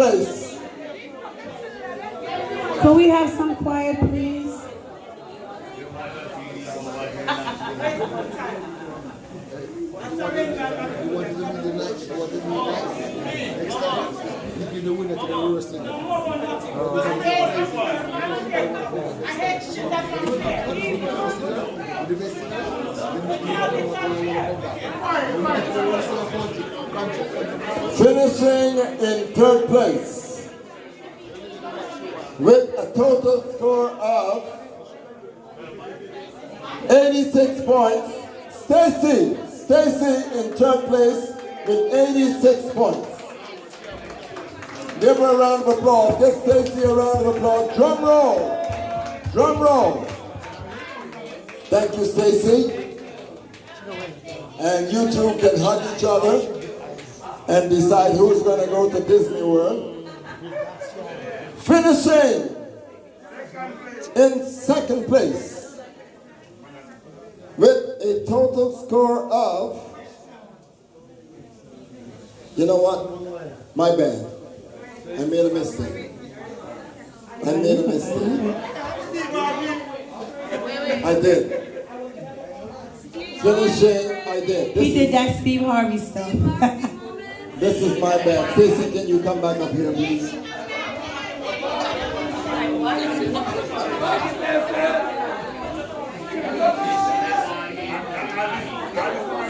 place. Could we have some quiet, please? Finishing in third place with a total score of 86 points. Stacy, Stacy in third place with 86 points. Give her a round of applause. Give Stacy a round of applause. Drum roll. Drum roll. Thank you, Stacy. And you two can hug each other and decide who's going to go to Disney World. Finishing in second place with a total score of, you know what? My bad. I made a mistake. I made a mistake. I did. Finishing, I did. This He is- did that Steve Harvey stuff. This is my bad. Stacy, can you come back up here, please?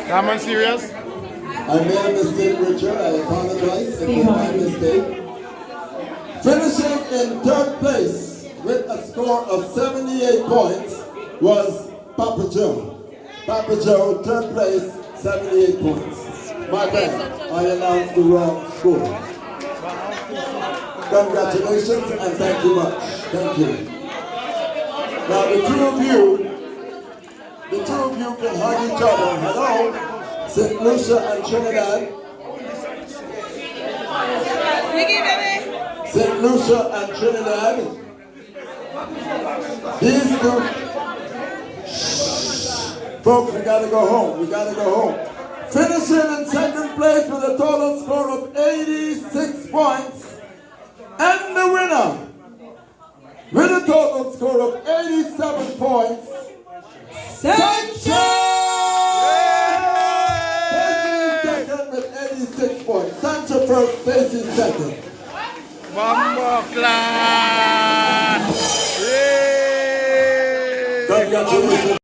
Come on, serious? I made a mistake, Richard. I apologize. It was my mistake. Finishing in third place with a score of 78 points was Papa Joe. Papa Joe, third place, 78 points. My bad. I announced the wrong score. Congratulations and thank you much. Thank you. Now the two of you, the two of you can hug each other. Hello, St. Lucia and Trinidad. St. Lucia and Trinidad. These two. Folks, we gotta go home. We gotta go home. Finishing in second place with a total score of 86 points. And the winner, with a total score of 87 points, Sancho! Stacy second with 86 points. Sancho first, Stacy second. Bombo class! Yay! Congratulations.